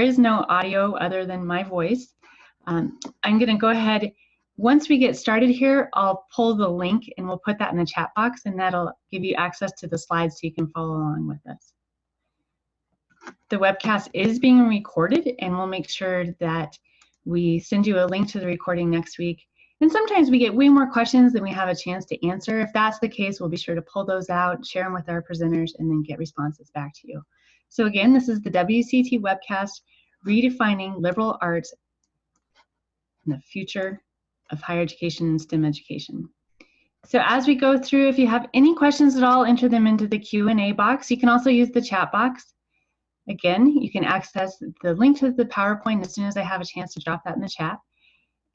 is no audio other than my voice. Um, I'm going to go ahead. Once we get started here, I'll pull the link and we'll put that in the chat box and that'll give you access to the slides so you can follow along with us. The webcast is being recorded and we'll make sure that we send you a link to the recording next week. And sometimes we get way more questions than we have a chance to answer. If that's the case, we'll be sure to pull those out, share them with our presenters, and then get responses back to you. So again, this is the WCET webcast, Redefining Liberal Arts and the Future of Higher Education and STEM Education. So as we go through, if you have any questions at all, enter them into the Q&A box. You can also use the chat box. Again, you can access the link to the PowerPoint as soon as I have a chance to drop that in the chat.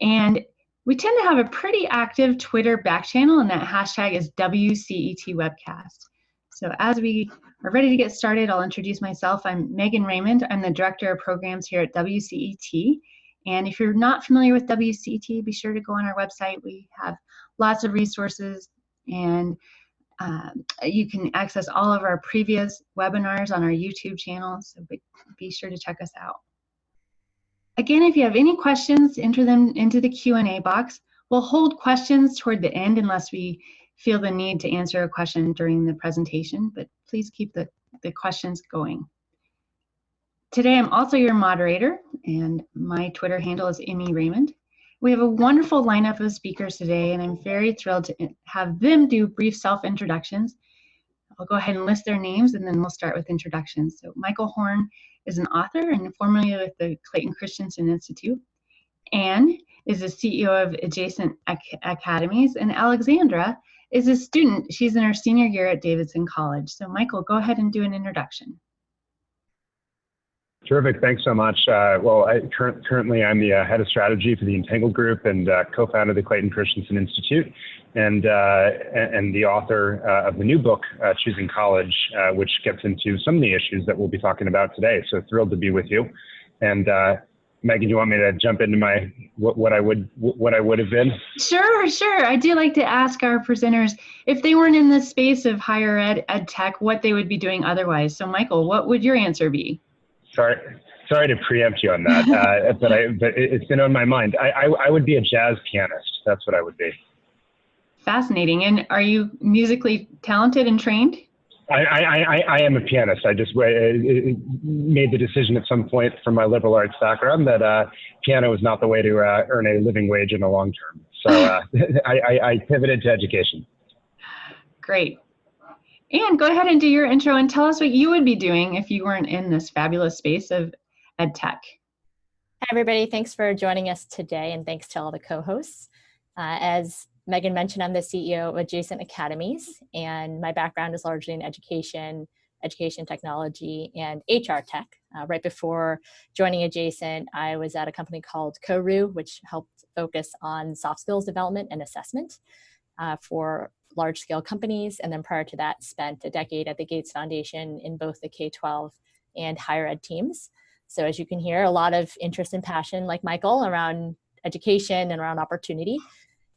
And we tend to have a pretty active Twitter back channel, and that hashtag is WCET Webcast. So as we are ready to get started, I'll introduce myself. I'm Megan Raymond. I'm the Director of Programs here at WCET. And if you're not familiar with WCET, be sure to go on our website. We have lots of resources and um, you can access all of our previous webinars on our YouTube channel, so be, be sure to check us out. Again, if you have any questions, enter them into the Q&A box. We'll hold questions toward the end unless we feel the need to answer a question during the presentation, but please keep the, the questions going. Today, I'm also your moderator, and my Twitter handle is Emmy Raymond. We have a wonderful lineup of speakers today, and I'm very thrilled to have them do brief self-introductions. I'll go ahead and list their names, and then we'll start with introductions. So Michael Horn is an author and formerly with the Clayton Christensen Institute. Anne is the CEO of Adjacent Ac Academies, and Alexandra is a student. She's in her senior year at Davidson College. So Michael, go ahead and do an introduction. Terrific. Thanks so much. Uh, well, I, cur currently I'm the uh, head of strategy for the Entangled Group and uh, co-founder of the Clayton Christensen Institute, and uh, and the author uh, of the new book, uh, Choosing College, which gets into some of the issues that we'll be talking about today. So thrilled to be with you. And Megan, do you want me to jump into my what, what I would what I would have been? Sure, sure. I do like to ask our presenters if they weren't in the space of higher ed, ed tech, what they would be doing otherwise. So, Michael, what would your answer be? Sorry, sorry to preempt you on that, uh, but I but it's been on my mind. I, I I would be a jazz pianist. That's what I would be. Fascinating. And are you musically talented and trained? I, I, I, I am a pianist. I just uh, made the decision at some point from my liberal arts background that uh, piano is not the way to uh, earn a living wage in the long term. So uh, I, I, I pivoted to education. Great. And go ahead and do your intro and tell us what you would be doing if you weren't in this fabulous space of ed tech. Hi, everybody. Thanks for joining us today, and thanks to all the co-hosts. Uh, as Megan mentioned, I'm the CEO of Adjacent Academies, and my background is largely in education, education technology, and HR tech. Uh, right before joining Adjacent, I was at a company called Koru, which helped focus on soft skills development and assessment uh, for large scale companies. And then prior to that, spent a decade at the Gates Foundation in both the K-12 and higher ed teams. So as you can hear, a lot of interest and passion like Michael around education and around opportunity.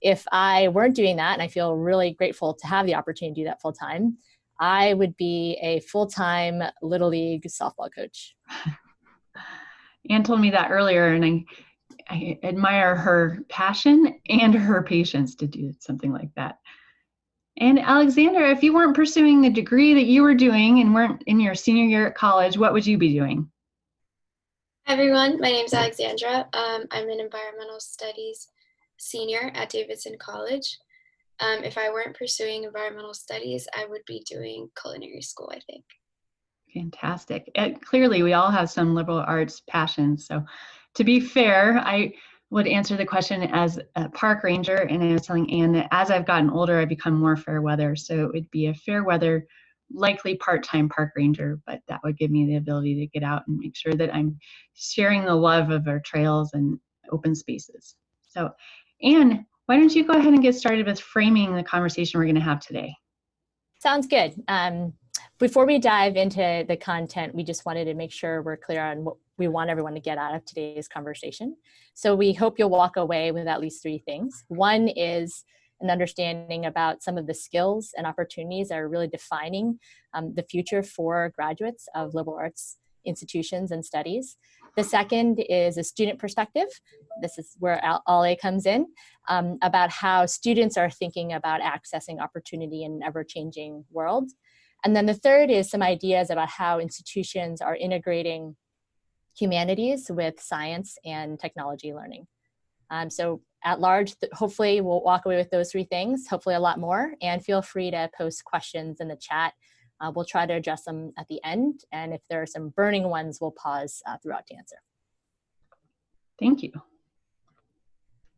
If I weren't doing that, and I feel really grateful to have the opportunity to do that full time, I would be a full-time Little League softball coach. Anne told me that earlier, and I, I admire her passion and her patience to do something like that. And Alexandra, if you weren't pursuing the degree that you were doing and weren't in your senior year at college, what would you be doing? Hi everyone, my name is Alexandra. Um, I'm an environmental studies senior at Davidson College. Um, if I weren't pursuing environmental studies, I would be doing culinary school, I think. Fantastic. And clearly, we all have some liberal arts passions. So to be fair, I would answer the question as a park ranger, and I was telling Anne that as I've gotten older, I've become more fair weather. So it would be a fair weather, likely part-time park ranger, but that would give me the ability to get out and make sure that I'm sharing the love of our trails and open spaces. So Anne, why don't you go ahead and get started with framing the conversation we're going to have today? Sounds good. Um, before we dive into the content, we just wanted to make sure we're clear on what we want everyone to get out of today's conversation. So we hope you'll walk away with at least three things. One is an understanding about some of the skills and opportunities that are really defining um, the future for graduates of liberal arts institutions and studies. The second is a student perspective. This is where Ale comes in, um, about how students are thinking about accessing opportunity in an ever-changing world. And then the third is some ideas about how institutions are integrating humanities with science and technology learning. Um, so at large, hopefully we'll walk away with those three things, hopefully a lot more, and feel free to post questions in the chat. Uh, we'll try to address them at the end, and if there are some burning ones, we'll pause uh, throughout to answer. Thank you.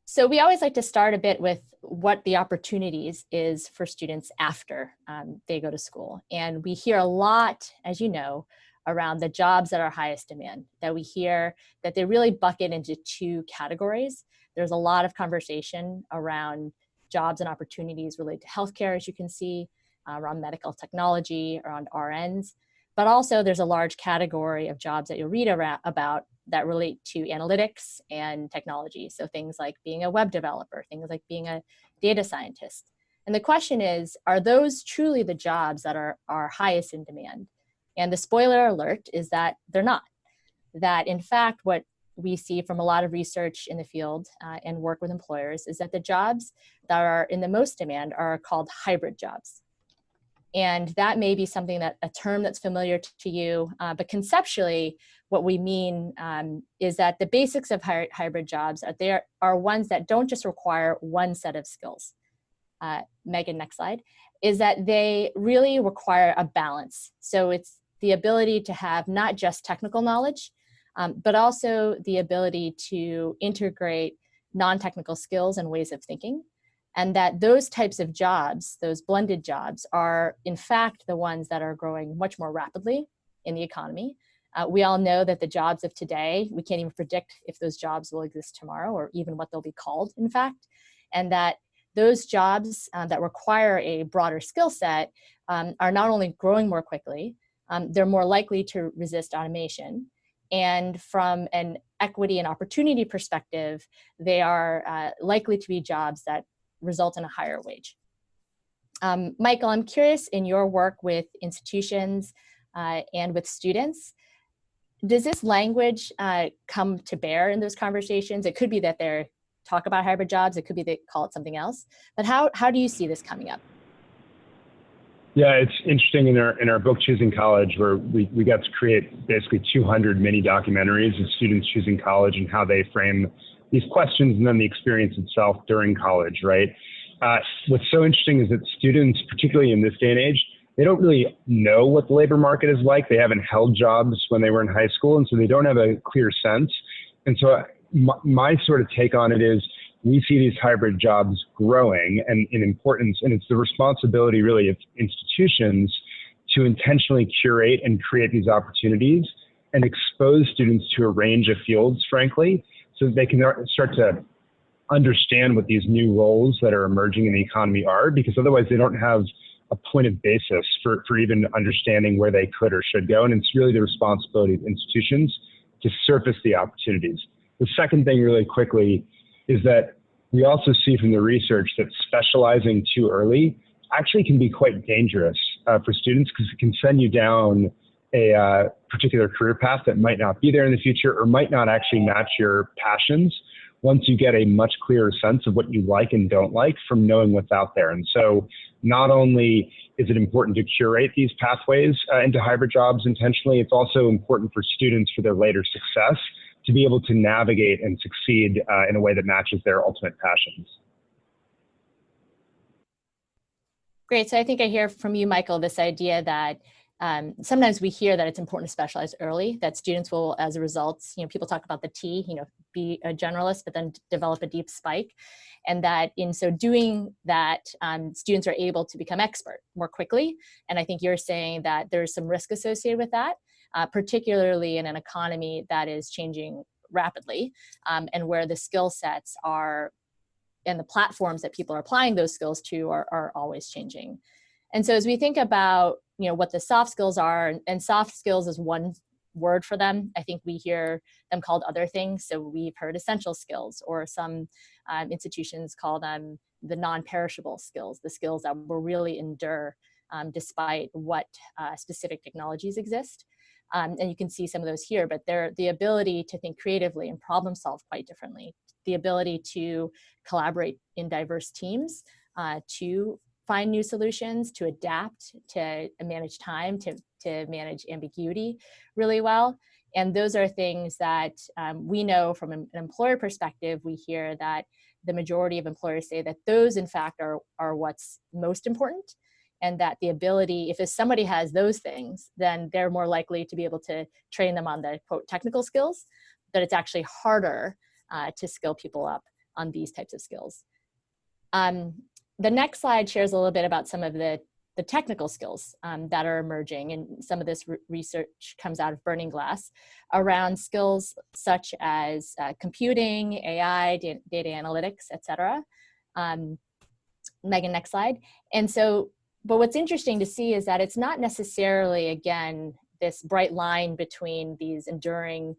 So we always like to start a bit with what the opportunities is for students after um, they go to school. And we hear a lot, as you know, around the jobs that are highest demand, that we hear that they really bucket into two categories. There's a lot of conversation around jobs and opportunities related to healthcare, as you can see, uh, around medical technology, around RNs, but also there's a large category of jobs that you'll read about that relate to analytics and technology. So things like being a web developer, things like being a data scientist. And the question is, are those truly the jobs that are, are highest in demand? And the spoiler alert is that they're not. That in fact, what we see from a lot of research in the field uh, and work with employers is that the jobs that are in the most demand are called hybrid jobs. And that may be something that a term that's familiar to you, uh, but conceptually, what we mean um, is that the basics of hy hybrid jobs are there are ones that don't just require one set of skills. Uh, Megan, next slide, is that they really require a balance. So it's the ability to have not just technical knowledge, um, but also the ability to integrate non-technical skills and ways of thinking. And that those types of jobs, those blended jobs, are in fact the ones that are growing much more rapidly in the economy. Uh, we all know that the jobs of today, we can't even predict if those jobs will exist tomorrow or even what they'll be called, in fact. And that those jobs uh, that require a broader skill set um, are not only growing more quickly, um, they're more likely to resist automation. And from an equity and opportunity perspective, they are uh, likely to be jobs that result in a higher wage. Um, Michael, I'm curious in your work with institutions uh, and with students, does this language uh, come to bear in those conversations? It could be that they're talk about hybrid jobs, it could be they call it something else, but how, how do you see this coming up? Yeah, it's interesting in our in our book choosing college where we, we got to create basically 200 mini documentaries of students choosing college and how they frame these questions and then the experience itself during college, right? Uh, what's so interesting is that students, particularly in this day and age, they don't really know what the labor market is like. They haven't held jobs when they were in high school, and so they don't have a clear sense. And so my, my sort of take on it is we see these hybrid jobs growing and in importance, and it's the responsibility really of institutions to intentionally curate and create these opportunities and expose students to a range of fields, frankly, so that they can start to understand what these new roles that are emerging in the economy are, because otherwise they don't have a point of basis for, for even understanding where they could or should go. And it's really the responsibility of institutions to surface the opportunities. The second thing really quickly is that we also see from the research that specializing too early actually can be quite dangerous uh, for students because it can send you down a uh, particular career path that might not be there in the future or might not actually match your passions once you get a much clearer sense of what you like and don't like from knowing what's out there. And so not only is it important to curate these pathways uh, into hybrid jobs intentionally, it's also important for students for their later success to be able to navigate and succeed uh, in a way that matches their ultimate passions. Great. So I think I hear from you, Michael, this idea that um, sometimes we hear that it's important to specialize early, that students will, as a result, you know, people talk about the T, you know, be a generalist, but then develop a deep spike. And that in so doing that, um, students are able to become expert more quickly. And I think you're saying that there's some risk associated with that uh, particularly in an economy that is changing rapidly um, and where the skill sets are and the platforms that people are applying those skills to are, are always changing. And so as we think about you know what the soft skills are, and, soft skills is one word for them. I think we hear them called other things. So we've heard essential skills or some um, institutions call them the non-perishable skills, the skills that will really endure um, despite what uh, specific technologies exist. Um, and you can see some of those here, but they're the ability to think creatively and problem solve quite differently, the ability to collaborate in diverse teams, uh, to find new solutions, to adapt, to manage time, to, to manage ambiguity really well. And those are things that um, we know from an employer perspective, we hear that the majority of employers say that those in fact are, are what's most important and that the ability, if somebody has those things, then they're more likely to be able to train them on the quote technical skills, that it's actually harder uh, to skill people up on these types of skills. Um, the next slide shares a little bit about some of the, the technical skills um, that are emerging and some of this re research comes out of Burning Glass around skills such as uh, computing, AI, data, data analytics, etc. Um, Megan, next slide. And so but what's interesting to see is that it's not necessarily, again, this bright line between these enduring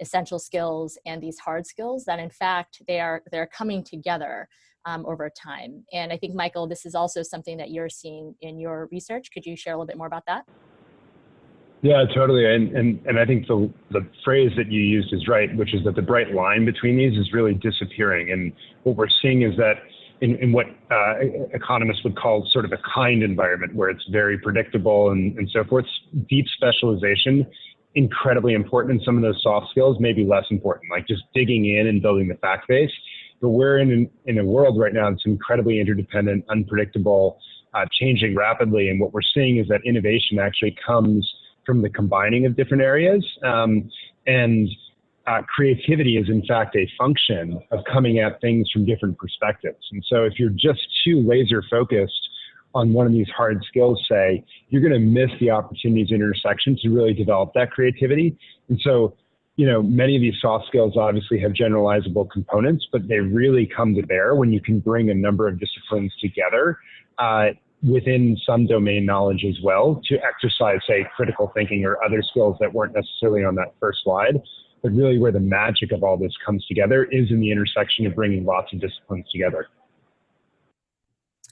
essential skills and these hard skills that in fact they are they're coming together um, over time and i think michael this is also something that you're seeing in your research could you share a little bit more about that yeah totally and and, and i think the the phrase that you used is right which is that the bright line between these is really disappearing and what we're seeing is that in, in what uh, economists would call sort of a kind environment where it's very predictable and, and so forth. Deep specialization, incredibly important. And some of those soft skills may be less important, like just digging in and building the fact base. But we're in, in a world right now that's incredibly interdependent, unpredictable, uh, changing rapidly. And what we're seeing is that innovation actually comes from the combining of different areas. Um, and uh, creativity is in fact a function of coming at things from different perspectives. And so if you're just too laser focused on one of these hard skills, say, you're going to miss the opportunities intersection to really develop that creativity. And so, you know, many of these soft skills obviously have generalizable components, but they really come to bear when you can bring a number of disciplines together uh, within some domain knowledge as well to exercise, say, critical thinking or other skills that weren't necessarily on that first slide but really where the magic of all this comes together is in the intersection of bringing lots of disciplines together.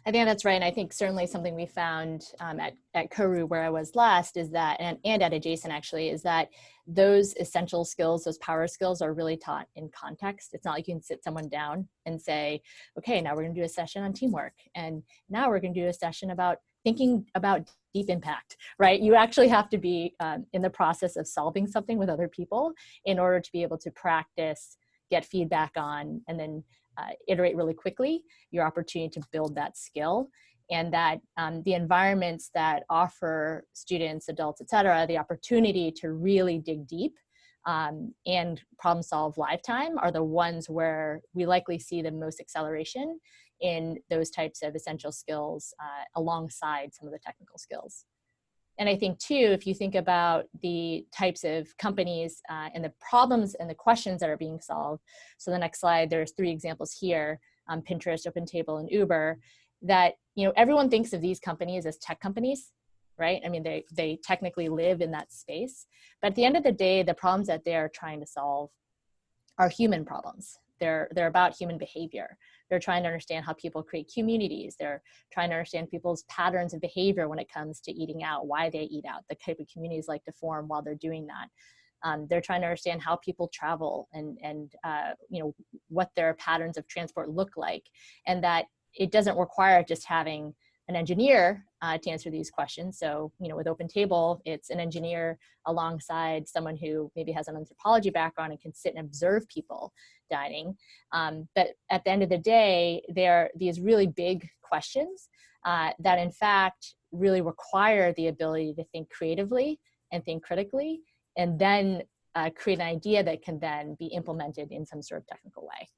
I think that's right. And I think certainly something we found um, at, at Koru where I was last is that, and, and at Adjacent actually, is that those essential skills, those power skills are really taught in context. It's not like you can sit someone down and say, okay, now we're gonna do a session on teamwork. And now we're gonna do a session about thinking about deep impact, right? You actually have to be um, in the process of solving something with other people in order to be able to practice, get feedback on, and then uh, iterate really quickly, your opportunity to build that skill. And that um, the environments that offer students, adults, et cetera, the opportunity to really dig deep um, and problem solve lifetime are the ones where we likely see the most acceleration in those types of essential skills uh, alongside some of the technical skills. And I think too, if you think about the types of companies uh, and the problems and the questions that are being solved. So the next slide, there's three examples here, um, Pinterest, OpenTable, and Uber, that you know everyone thinks of these companies as tech companies, right? I mean, they, they technically live in that space. But at the end of the day, the problems that they're trying to solve are human problems. They're, they're about human behavior. They're trying to understand how people create communities. They're trying to understand people's patterns of behavior when it comes to eating out, why they eat out, the type of communities like to form while they're doing that. Um, they're trying to understand how people travel and, and uh, you know, what their patterns of transport look like. And that it doesn't require just having an engineer uh, to answer these questions. So, you know, with Open Table, it's an engineer alongside someone who maybe has an anthropology background and can sit and observe people dining. Um, but at the end of the day, there are these really big questions uh, that in fact really require the ability to think creatively and think critically, and then uh, create an idea that can then be implemented in some sort of technical way.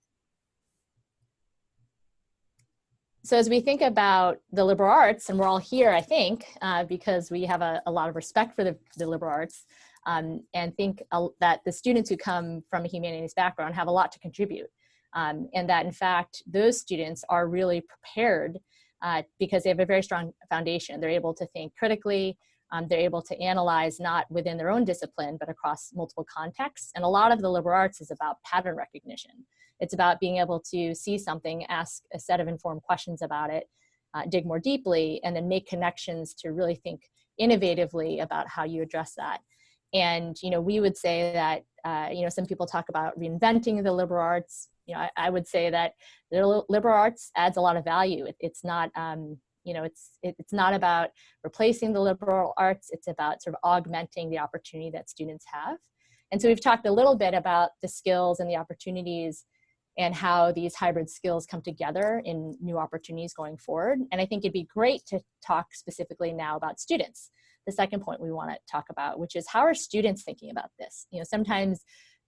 So as we think about the liberal arts, and we're all here, I think, uh, because we have a, a, lot of respect for the, the liberal arts, um, and think uh, that the students who come from a humanities background have a lot to contribute. Um, and that in fact, those students are really prepared uh, because they have a very strong foundation. They're able to think critically, um, they're able to analyze not within their own discipline, but across multiple contexts. And a lot of the liberal arts is about pattern recognition. It's about being able to see something, ask a set of informed questions about it, uh, dig more deeply, and then make connections to really think innovatively about how you address that. And, you know, we would say that, uh, you know, some people talk about reinventing the liberal arts. You know, I, I would say that the liberal arts adds a lot of value. It, it's not, um, you know, it's, it, it's not about replacing the liberal arts. It's about sort of augmenting the opportunity that students have. And so we've talked a little bit about the skills and the opportunities and how these hybrid skills come together in new opportunities going forward. And I think it'd be great to talk specifically now about students. The second point we want to talk about, which is how are students thinking about this? You know, sometimes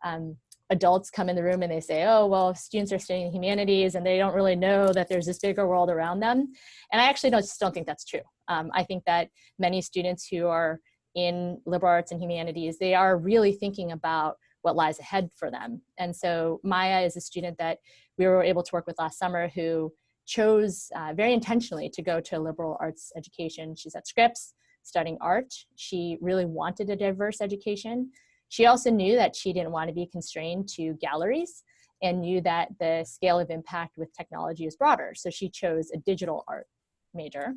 um, adults come in the room and they say, oh, well, students are studying humanities and they don't really know that there's this bigger world around them. And I actually don't, just don't think that's true. Um, I think that many students who are in liberal arts and humanities, they are really thinking about what lies ahead for them. And so Maya is a student that we were able to work with last summer who chose uh, very intentionally to go to liberal arts education. She's at Scripps studying art. She really wanted a diverse education. She also knew that she didn't want to be constrained to galleries and knew that the scale of impact with technology is broader. So she chose a digital art major.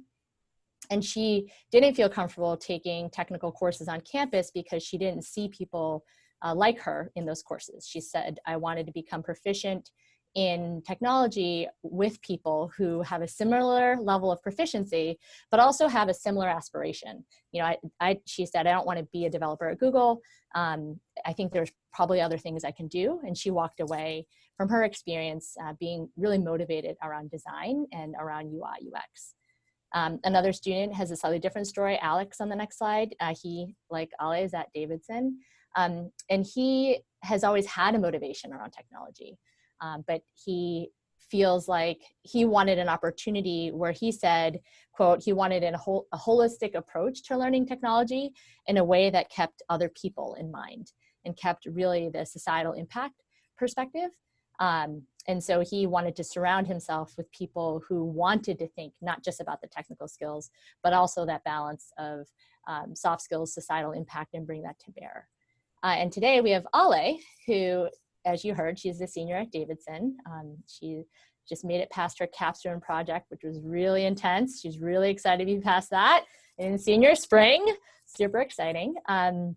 And she didn't feel comfortable taking technical courses on campus because she didn't see people uh, like her in those courses. She said, I wanted to become proficient in technology with people who have a similar level of proficiency, but also have a similar aspiration. You know, I, I she said, I don't want to be a developer at Google. Um, I think there's probably other things I can do. And she walked away from her experience uh, being really motivated around design and around UI UX. Um, another student has a slightly different story, Alex on the next slide. Uh, he, like Ale, is at Davidson. Um, and he has always had a motivation around technology, um, but he feels like he wanted an opportunity where he said, quote, he wanted a, a holistic approach to learning technology in a way that kept other people in mind and kept really the societal impact perspective. Um, and so he wanted to surround himself with people who wanted to think not just about the technical skills, but also that balance of um, soft skills, societal impact, and bring that to bear. Uh, and today we have Ale, who, as you heard, she's a senior at Davidson. Um, she just made it past her capstone project, which was really intense. She's really excited to be past that in senior spring. Super exciting. Um,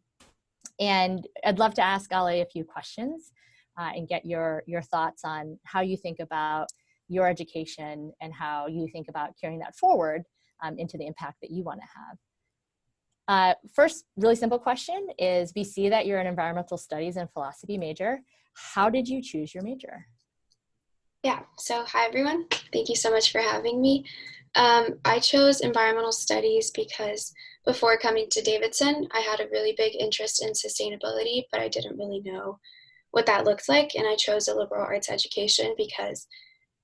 and I'd love to ask Ale a few questions uh, and get your, your thoughts on how you think about your education and how you think about carrying that forward um, into the impact that you want to have. Uh, first, really simple question is we see that you're an environmental studies and philosophy major. How did you choose your major? Yeah, so hi everyone. Thank you so much for having me. Um, I chose environmental studies because before coming to Davidson, I had a really big interest in sustainability, but I didn't really know what that looked like. And I chose a liberal arts education because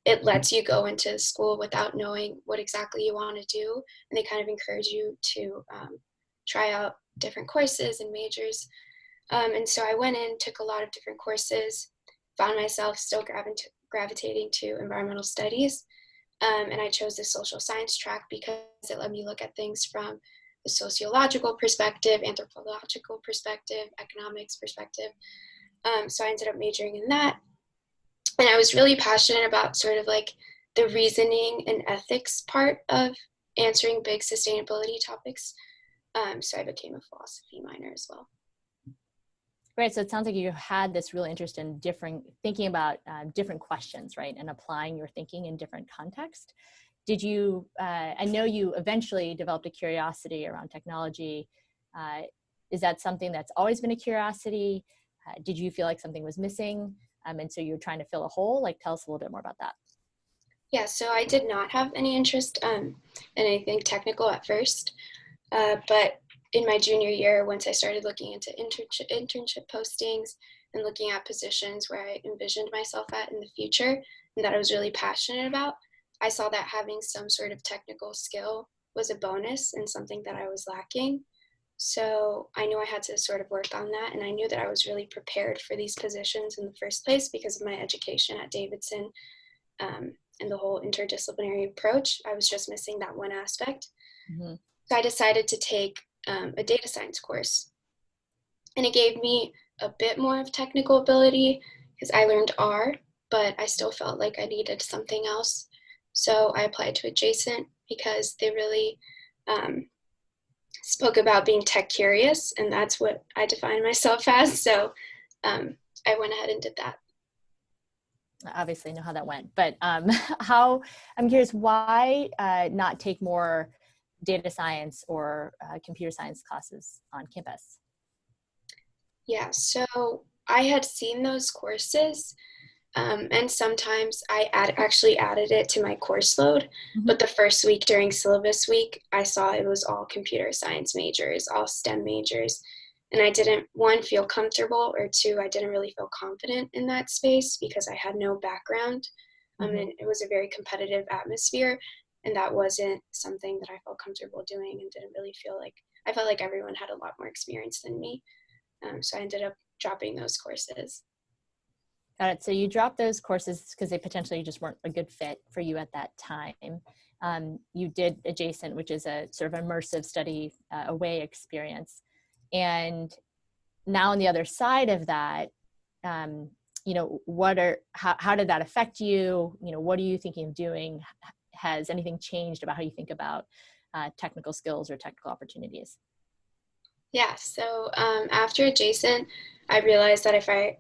it lets you go into school without knowing what exactly you want to do. And they kind of encourage you to um, try out different courses and majors. Um, and so I went in, took a lot of different courses, found myself still gravitating to environmental studies. Um, and I chose the social science track because it let me look at things from the sociological perspective, anthropological perspective, economics perspective. Um, so I ended up majoring in that. And I was really passionate about sort of like the reasoning and ethics part of answering big sustainability topics. Um, so I became a philosophy minor as well. Great. So it sounds like you had this real interest in different thinking about uh, different questions, right, and applying your thinking in different contexts. Did you? Uh, I know you eventually developed a curiosity around technology. Uh, is that something that's always been a curiosity? Uh, did you feel like something was missing, um, and so you're trying to fill a hole? Like, tell us a little bit more about that. Yeah. So I did not have any interest um, in anything technical at first. Uh, but in my junior year, once I started looking into internship, internship postings and looking at positions where I envisioned myself at in the future and that I was really passionate about, I saw that having some sort of technical skill was a bonus and something that I was lacking. So I knew I had to sort of work on that. And I knew that I was really prepared for these positions in the first place because of my education at Davidson um, and the whole interdisciplinary approach. I was just missing that one aspect. Mm-hmm. So I decided to take um, a data science course. And it gave me a bit more of technical ability because I learned R, but I still felt like I needed something else. So I applied to Adjacent because they really um, spoke about being tech curious, and that's what I define myself as. So um, I went ahead and did that. Obviously, know how that went, but um, how I'm curious why uh, not take more data science or uh, computer science classes on campus? Yeah, so I had seen those courses um, and sometimes I add, actually added it to my course load. Mm-hmm. But the first week during syllabus week, I saw it was all computer science majors, all STEM majors. And I didn't, one, feel comfortable, or two, I didn't really feel confident in that space because I had no background. Um, mm-hmm. and it was a very competitive atmosphere. And that wasn't something that I felt comfortable doing and didn't really feel like, I felt like everyone had a lot more experience than me. Um, so I ended up dropping those courses. Got it. So you dropped those courses because they potentially just weren't a good fit for you at that time. Um, you did adjacent, which is a sort of immersive study uh, away experience. And now on the other side of that, um, you know, what are, how, how did that affect you? You know, what are you thinking of doing? Has anything changed about how you think about uh, technical skills or technical opportunities? Yeah, so um, after Adjacent, I realized that if I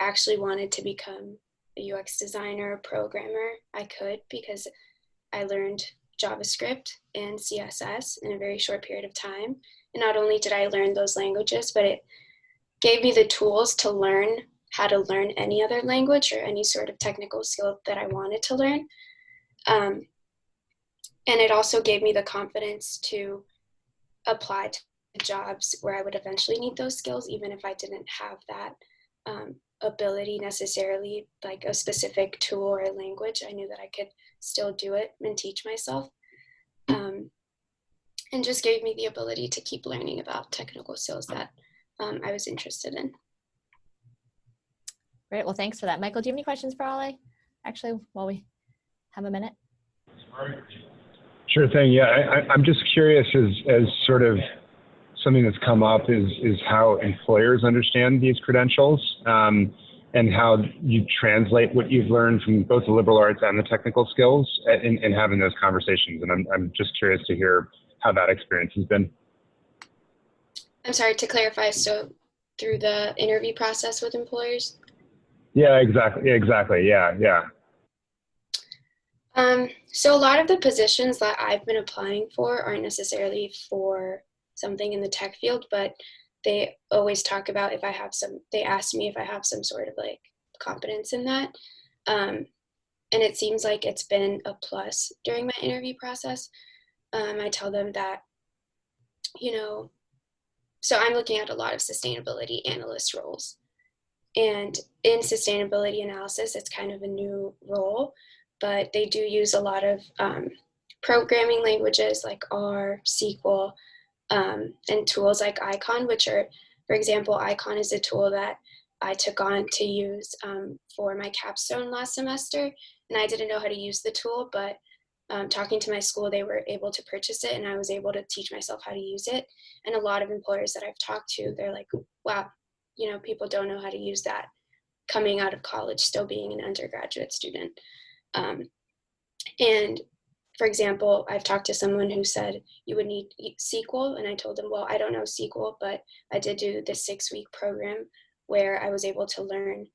actually wanted to become a UX designer, or programmer, I could because I learned JavaScript and CSS in a very short period of time. And not only did I learn those languages, but it gave me the tools to learn how to learn any other language or any sort of technical skill that I wanted to learn. Um, and it also gave me the confidence to apply to jobs where I would eventually need those skills, even if I didn't have that um, ability necessarily, like a specific tool or a language. I knew that I could still do it and teach myself. Um, and just gave me the ability to keep learning about technical skills that um, I was interested in. Great. Well, thanks for that. Michael, do you have any questions for Ale? Actually, while we have a minute. Sure thing. Yeah, I, am just curious as, as sort of something that's come up is is how employers understand these credentials um, and how you translate what you've learned from both the liberal arts and the technical skills in, in having those conversations. And I'm I'm just curious to hear how that experience has been. I'm sorry to clarify. So through the interview process with employers. Yeah, exactly. Exactly. Yeah, yeah. Um, so a lot of the positions that I've been applying for aren't necessarily for something in the tech field, but they always talk about if I have some, they ask me if I have some sort of like competence in that. Um, and it seems like it's been a plus during my interview process. Um, I tell them that, you know, so I'm looking at a lot of sustainability analyst roles. And in sustainability analysis, it's kind of a new role, but they do use a lot of um, programming languages like R, SQL, um, and tools like Icon, which are, for example, Icon is a tool that I took on to use um, for my capstone last semester. And I didn't know how to use the tool, but um, talking to my school, they were able to purchase it and I was able to teach myself how to use it. And a lot of employers that I've talked to, they're like, wow, you know, people don't know how to use that coming out of college, still being an undergraduate student. Um, and for example, I've talked to someone who said you would need SQL, and I told them, well, I don't know SQL, but I did do the six week program where I was able to learn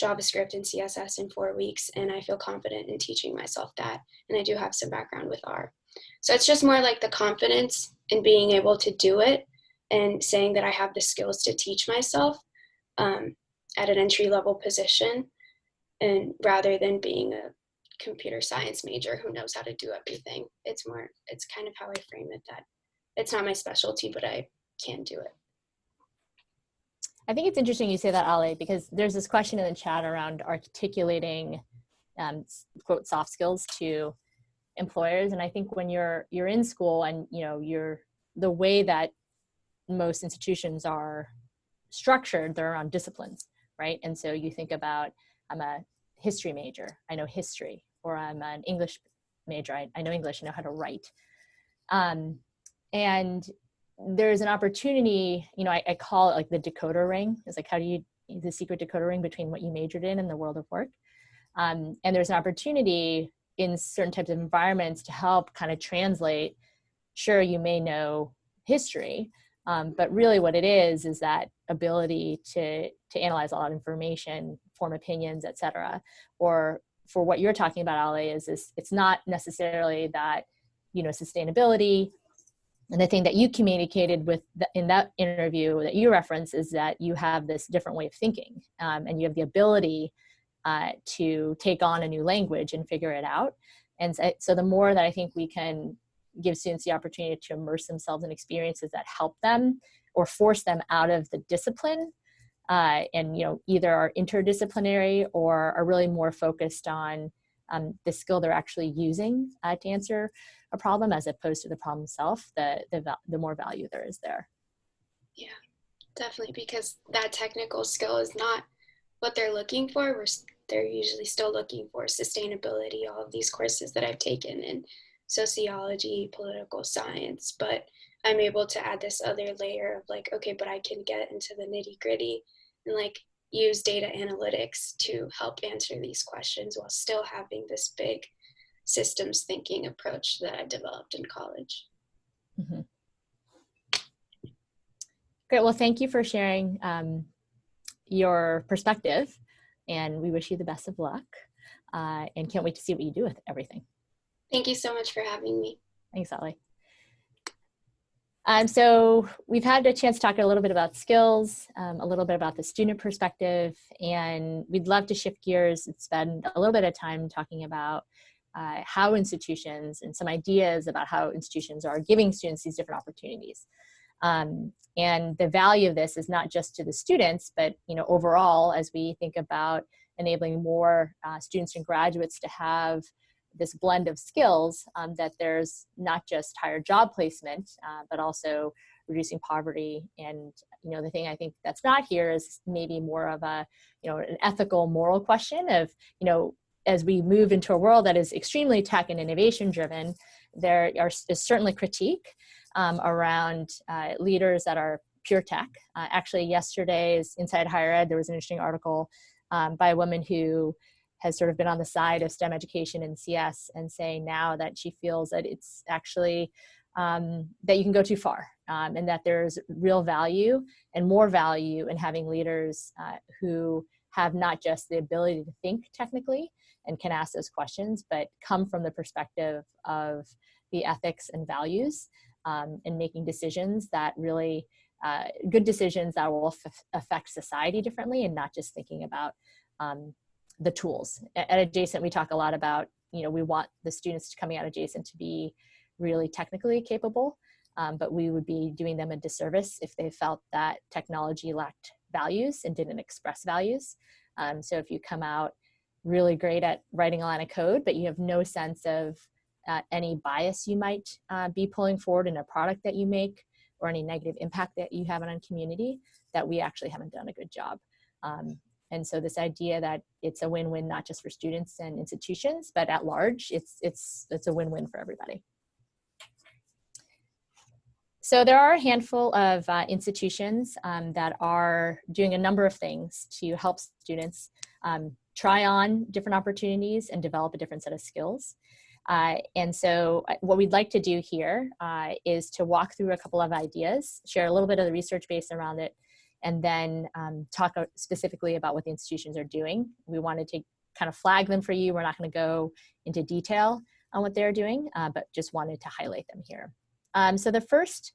JavaScript and CSS in four weeks, and I feel confident in teaching myself that. And I do have some background with R. So it's just more like the confidence in being able to do it and saying that I have the skills to teach myself um, at an entry level position, and rather than being a computer science major who knows how to do everything. It's more, it's kind of how I frame it that it's not my specialty, but I can do it. I think it's interesting you say that, Ale, because there's this question in the chat around articulating um, quote soft skills to employers. And I think when you're you're in school and you know you're the way that most institutions are structured, they're around disciplines, right? And so you think about I'm a history major, I know history, or I'm an English major, I, I know English, I know how to write. Um, and there's an opportunity, you know, I, I, call it like the decoder ring. It's like, how do you, the secret decoder ring between what you majored in and the world of work. Um, and there's an opportunity in certain types of environments to help kind of translate, sure, you may know history. Um, but really what it is, is that ability to, to analyze a lot of information, form opinions, et cetera. Or for what you're talking about, Ali, is, is it's not necessarily that, you know, sustainability and the thing that you communicated with the, in that interview that you reference is that you have this different way of thinking um, and you have the ability uh, to take on a new language and figure it out. And so, so the more that I think we can give students the opportunity to immerse themselves in experiences that help them or force them out of the discipline uh, and you know either are interdisciplinary or are really more focused on um, the skill they're actually using uh, to answer a problem as opposed to the problem itself, the, the, the more value there is there. Yeah, definitely, because that technical skill is not what they're looking for. We're, they're usually still looking for sustainability, all of these courses that I've taken in sociology, political science, but I'm able to add this other layer of like, okay, but I can get into the nitty gritty and like use data analytics to help answer these questions while still having this big systems thinking approach that I developed in college. Mm -hmm. Great. Well, thank you for sharing um, your perspective, and we wish you the best of luck. Uh, and can't wait to see what you do with everything. Thank you so much for having me. Thanks, Ali. Um, so we've had a chance to talk a little bit about skills, um, a little bit about the student perspective, and we'd love to shift gears and spend a little bit of time talking about uh, how institutions and some ideas about how institutions are giving students these different opportunities. Um, and the value of this is not just to the students, but you know overall as we think about enabling more uh, students and graduates to have this blend of skills um, that there's not just higher job placement, uh, but also reducing poverty. And, you know, the thing I think that's not here is maybe more of a, you know, an ethical, moral question of, you know, as we move into a world that is extremely tech and innovation driven, there are, is certainly critique um, around uh, leaders that are pure tech. Uh, actually, yesterday's Inside Higher Ed, there was an interesting article um, by a woman who has sort of been on the side of STEM education and CS and saying now that she feels that it's actually um, that you can go too far um, and that there's real value and more value in having leaders uh, who have not just the ability to think technically and can ask those questions, but come from the perspective of the ethics and values um, and making decisions that really uh, good decisions that will affect society differently and not just thinking about um, the tools. At Adjacent, we talk a lot about, you know, we want the students coming out of Adjacent to be really technically capable, um, but we would be doing them a disservice if they felt that technology lacked values and didn't express values. Um, so if you come out really great at writing a line of code, but you have no sense of uh, any bias you might uh, be pulling forward in a product that you make or any negative impact that you have on community, that we actually haven't done a good job. Um, and so this idea that it's a win-win not just for students and institutions, but at large, it's, it's, it's a win-win for everybody. So there are a handful of uh, institutions um, that are doing a number of things to help students um, try on different opportunities and develop a different set of skills. Uh, and so uh, what we'd like to do here uh, is to walk through a couple of ideas, share a little bit of the research base around it, and then um, talk specifically about what the institutions are doing. We wanted to kind of flag them for you. We're not going to go into detail on what they're doing, uh, but just wanted to highlight them here. Um, so the first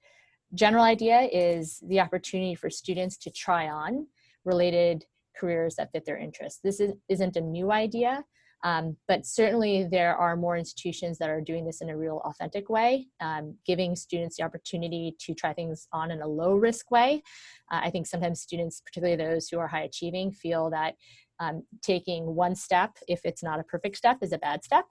general idea is the opportunity for students to try on related careers that fit their interests. This is, isn't a new idea. Um, but certainly there are more institutions that are doing this in a real authentic way, um, giving students the opportunity to try things on in a low risk way. Uh, I think sometimes students, particularly those who are high achieving, feel that um, taking one step, if it's not a perfect step, is a bad step.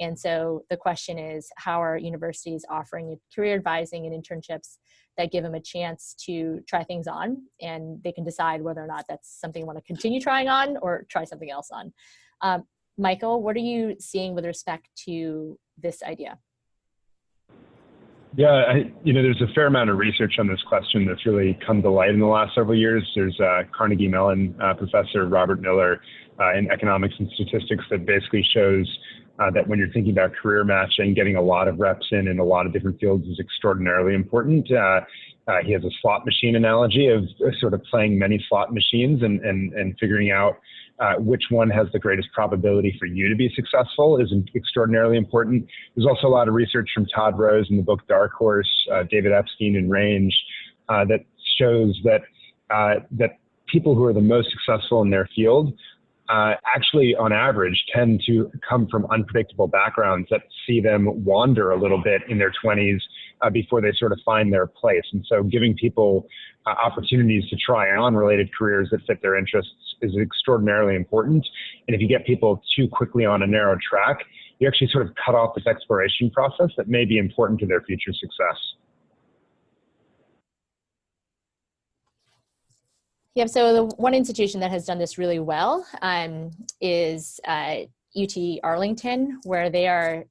And so the question is, how are universities offering career advising and internships that give them a chance to try things on and they can decide whether or not that's something you want to continue trying on or try something else on. Um, Michael, what are you seeing with respect to this idea? Yeah, I, you know, there's a fair amount of research on this question that's really come to light in the last several years. There's uh, Carnegie Mellon uh, professor Robert Miller uh, in economics and statistics that basically shows uh, that when you're thinking about career matching, getting a lot of reps in in a lot of different fields is extraordinarily important. Uh, he has a slot machine analogy of sort of playing many slot machines and, and, and figuring out uh, which one has the greatest probability for you to be successful is extraordinarily important. There's also a lot of research from Todd Rose in the book Dark Horse, uh, David Epstein in Range, uh, that shows that uh, that people who are the most successful in their field uh, actually, on average, tend to come from unpredictable backgrounds that see them wander a little bit in their 20s uh, before they sort of find their place. And so, giving people uh, opportunities to try on related careers that fit their interests is extraordinarily important. And if you get people too quickly on a narrow track, you actually sort of cut off this exploration process that may be important to their future success. Yeah, so the one institution that has done this really well um, is uh, UT Arlington, where they are,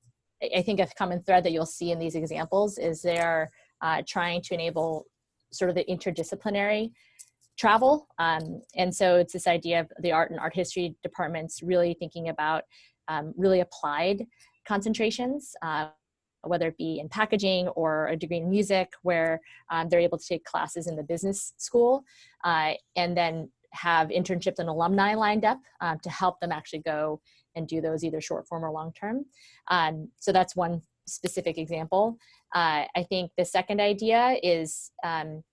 I think a common thread that you'll see in these examples is they are uh, trying to enable sort of the interdisciplinary travel. Um, and so it's this idea of the art and art history departments really thinking about um, really applied concentrations. Uh, whether it be in packaging or a degree in music, where um, they're able to take classes in the business school uh, and then have internships and alumni lined up um, to help them actually go and do those either short form or long term. Um, so that's one specific example. Uh, I think the second idea is um,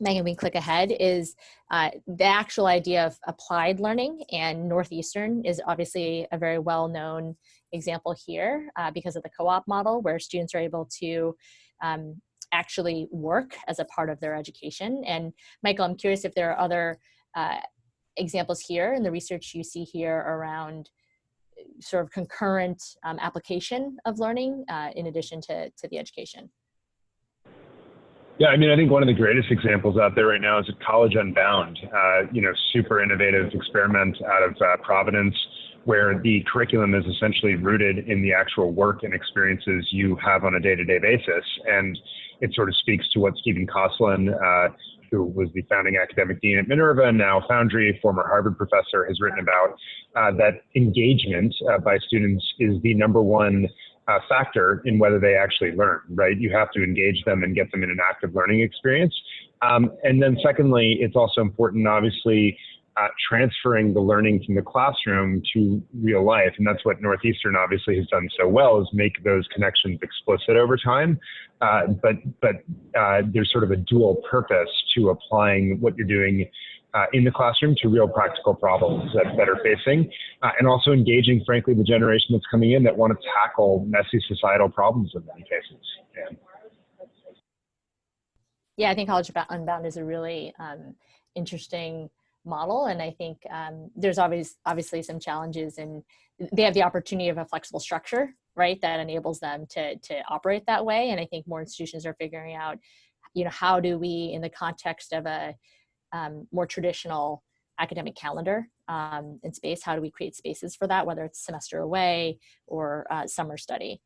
Megan, we click ahead, is uh, the actual idea of applied learning. And Northeastern is obviously a very well known example here uh, because of the co op model, where students are able to um, actually work as a part of their education. And Michael, I'm curious if there are other uh, examples here in the research you see here around sort of concurrent um, application of learning uh, in addition to, to the education. Yeah, I mean, I think one of the greatest examples out there right now is College Unbound. Uh, you know, super innovative experiment out of uh, Providence, where the curriculum is essentially rooted in the actual work and experiences you have on a day-to-day basis, and it sort of speaks to what Stephen Kosslyn, uh, who was the founding academic dean at Minerva now Foundry, former Harvard professor, has written about. Uh, that engagement uh, by students is the number one uh, factor in whether they actually learn, right? You have to engage them and get them in an active learning experience. Um, and then secondly, it's also important, obviously, transferring the learning from the classroom to real life. And that's what Northeastern obviously has done so well is make those connections explicit over time. Uh, but but uh, there's sort of a dual purpose to applying what you're doing uh, in the classroom to real practical problems that, that are facing, uh, and also engaging, frankly, the generation that's coming in that want to tackle messy societal problems in many cases. Yeah, yeah I think College Unbound is a really um, interesting model, and I think um, there's always obviously some challenges, and they have the opportunity of a flexible structure, right, that enables them to to operate that way. And I think more institutions are figuring out, you know, how do we, in the context of a um, more traditional academic calendar um, in space? How do we create spaces for that, whether it's semester away or uh, summer study?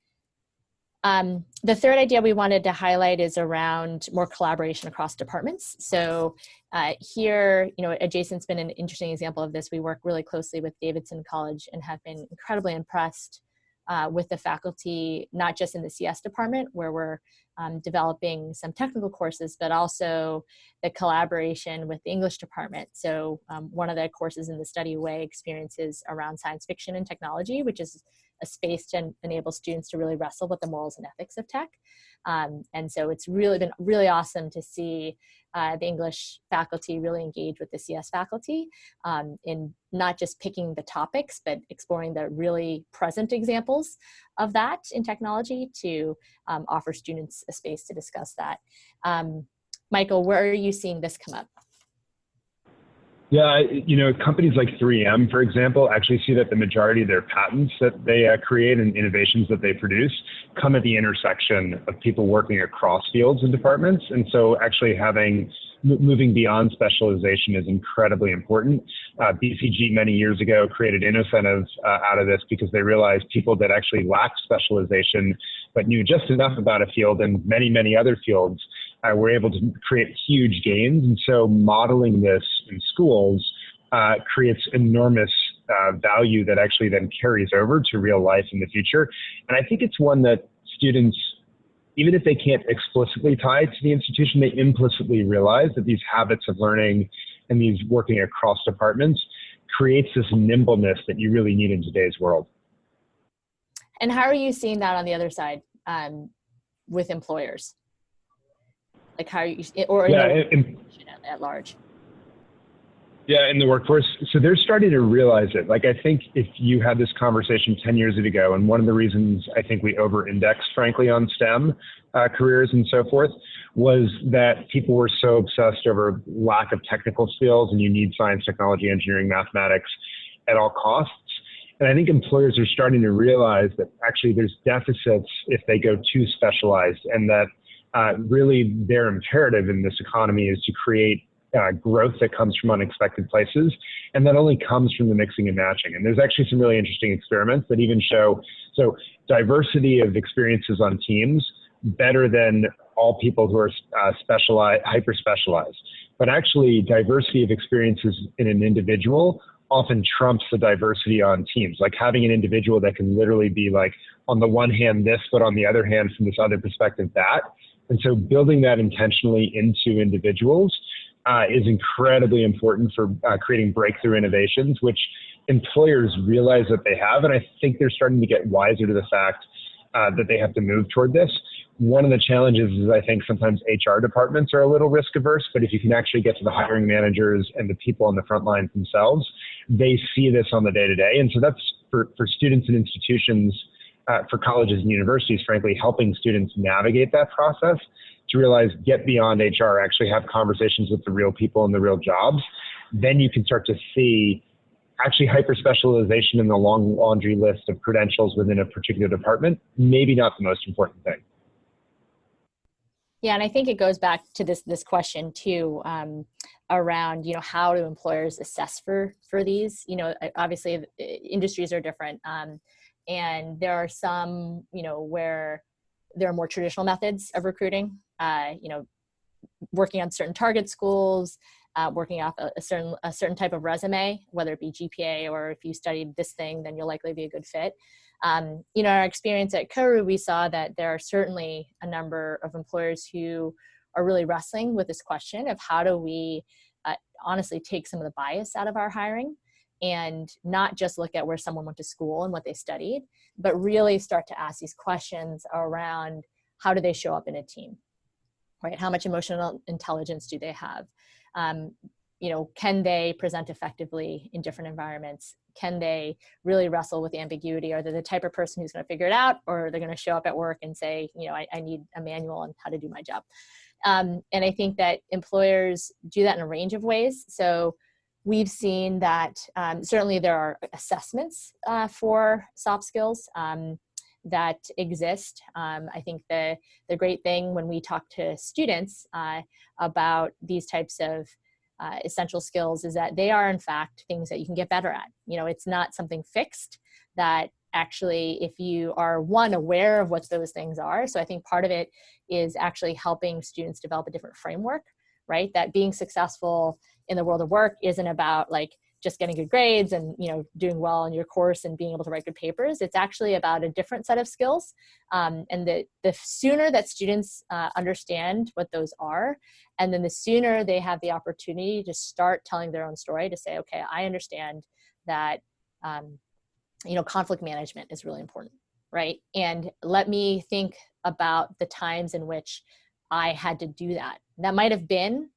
Um, the third idea we wanted to highlight is around more collaboration across departments. So uh, here, you know, Adjacent's been an interesting example of this. We work really closely with Davidson College and have been incredibly impressed uh, with the faculty, not just in the CS department where we're um, developing some technical courses, but also the collaboration with the English department. So um, one of the courses in the study way experiences around science fiction and technology, which is a space to enable students to really wrestle with the morals and ethics of tech. Um, and so it's really been really awesome to see uh, the English faculty really engage with the CS faculty um, in not just picking the topics, but exploring the really present examples of that in technology to um, offer students a space to discuss that. Um, Michael, where are you seeing this come up? Yeah, you know, companies like 3M, for example, actually see that the majority of their patents that they uh, create and innovations that they produce come at the intersection of people working across fields and departments. And so actually having moving beyond specialization is incredibly important. Uh, BCG many years ago created InnoCentive uh, out of this because they realized people that actually lacked specialization but knew just enough about a field and many, many other fields uh, were able to create huge gains. And so modeling this in schools uh, creates enormous uh, value that actually then carries over to real life in the future. And I think it's one that students, even if they can't explicitly tie to the institution, they implicitly realize that these habits of learning and these working across departments creates this nimbleness that you really need in today's world. And how are you seeing that on the other side um, with employers? Like how you, or yeah, at, at large? Yeah, in the workforce. So they're starting to realize it. Like, I think if you had this conversation 10 years ago, and one of the reasons I think we over indexed, frankly, on STEM uh, careers and so forth, was that people were so obsessed over lack of technical skills and you need science, technology, engineering, mathematics at all costs. And I think employers are starting to realize that actually there's deficits if they go too specialized and that uh, really their imperative in this economy is to create uh, growth that comes from unexpected places. And that only comes from the mixing and matching. And there's actually some really interesting experiments that even show so diversity of experiences on teams better than all people who are uh, specialized, hyper specialized. But actually, diversity of experiences in an individual often trumps the diversity on teams. Like having an individual that can literally be like, on the one hand, this, but on the other hand, from this other perspective, that. And so building that intentionally into individuals uh, is incredibly important for uh, creating breakthrough innovations, which employers realize that they have. And I think they're starting to get wiser to the fact uh, that they have to move toward this. One of the challenges is I think sometimes HR departments are a little risk averse, but if you can actually get to the hiring managers and the people on the front lines themselves, they see this on the day to day. And so that's for, for students and institutions, uh, for colleges and universities, frankly, helping students navigate that process to realize get beyond HR, actually have conversations with the real people and the real jobs. Then you can start to see actually hyper specialization in the long laundry list of credentials within a particular department, maybe not the most important thing. Yeah, and I think it goes back to this this question too um, around you know how do employers assess for for these? You know, obviously industries are different, um, and there are some you know where there are more traditional methods of recruiting. Uh, you know, working on certain target schools, uh, working off a, a, certain a certain type of resume, whether it be GPA or if you studied this thing, then you'll likely be a good fit. Um, you know, our experience at Koru, we saw that there are certainly a number of employers who are really wrestling with this question of how do we uh, honestly take some of the bias out of our hiring and not just look at where someone went to school and what they studied, but really start to ask these questions around how do they show up in a team, right? How much emotional intelligence do they have? Um, you know, can they present effectively in different environments? Can they really wrestle with ambiguity? Are they the type of person who's going to figure it out, or they're going to show up at work and say, you know, I, I need a manual on how to do my job? Um, and I think that employers do that in a range of ways. So we've seen that um, certainly there are assessments uh, for soft skills um, that exist. Um, I think the, the great thing when we talk to students uh, about these types of uh, essential skills is that they are in fact things that you can get better at. You know, it's not something fixed that actually if you are one aware of what those things are. So I think part of it is actually helping students develop a different framework, right? That being successful in the world of work isn't about like just getting good grades and you know doing well in your course and being able to write good papers. It's actually about a different set of skills um, and the, the sooner that students uh, understand what those are and then the sooner they have the opportunity to start telling their own story to say okay i understand that um, you know conflict management is really important right? And let me think about the times in which i had to do that. That might have been